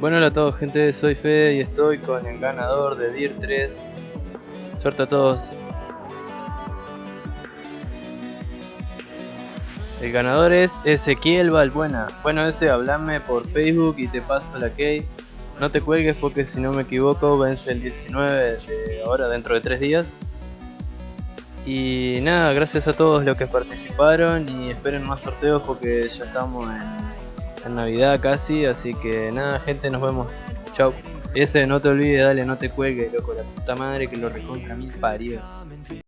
Bueno, hola a todos gente, soy Fede y estoy con el ganador de DIR 3 Suerte a todos. El ganador es Ezequiel Balbuena Bueno ese, hablame por Facebook y te paso la key. No te cuelgues porque si no me equivoco vence el 19 de ahora dentro de 3 días. Y nada, gracias a todos los que participaron y esperen más sorteos porque ya estamos en en Navidad casi, así que nada gente, nos vemos. Chau. Ese no te olvides, dale, no te cuelgues, loco, la puta madre que lo recontra mil parió.